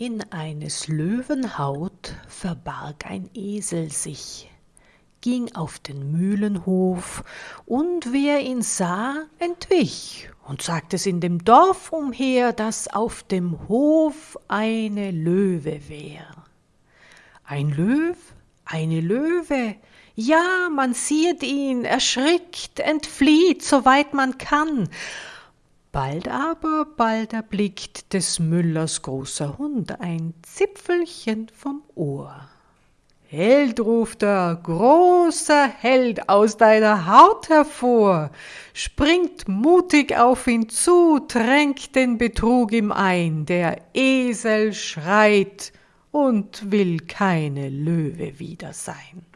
In eines Löwen Haut verbarg ein Esel sich, ging auf den Mühlenhof, und wer ihn sah, entwich und sagt es in dem Dorf umher, dass auf dem Hof eine Löwe wär. Ein Löw, eine Löwe, ja, man sieht ihn, erschrickt, entflieht, soweit man kann, Bald aber, bald erblickt des Müllers großer Hund ein Zipfelchen vom Ohr. Held, ruft er, großer Held aus deiner Haut hervor, springt mutig auf ihn zu, tränkt den Betrug ihm ein, der Esel schreit und will keine Löwe wieder sein.